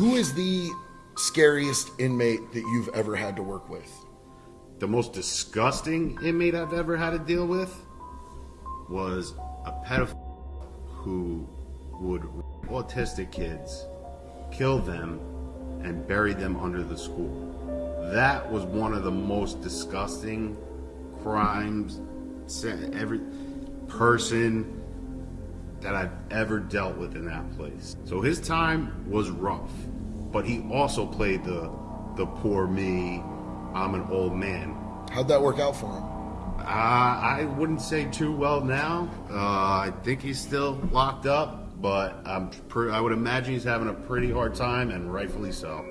Who is the scariest inmate that you've ever had to work with? The most disgusting inmate I've ever had to deal with was a pedophile who would autistic kids, kill them, and bury them under the school. That was one of the most disgusting crimes every person that I've ever dealt with in that place. So his time was rough, but he also played the the poor me, I'm an old man. How'd that work out for him? Uh, I wouldn't say too well now. Uh, I think he's still locked up, but I'm I would imagine he's having a pretty hard time, and rightfully so.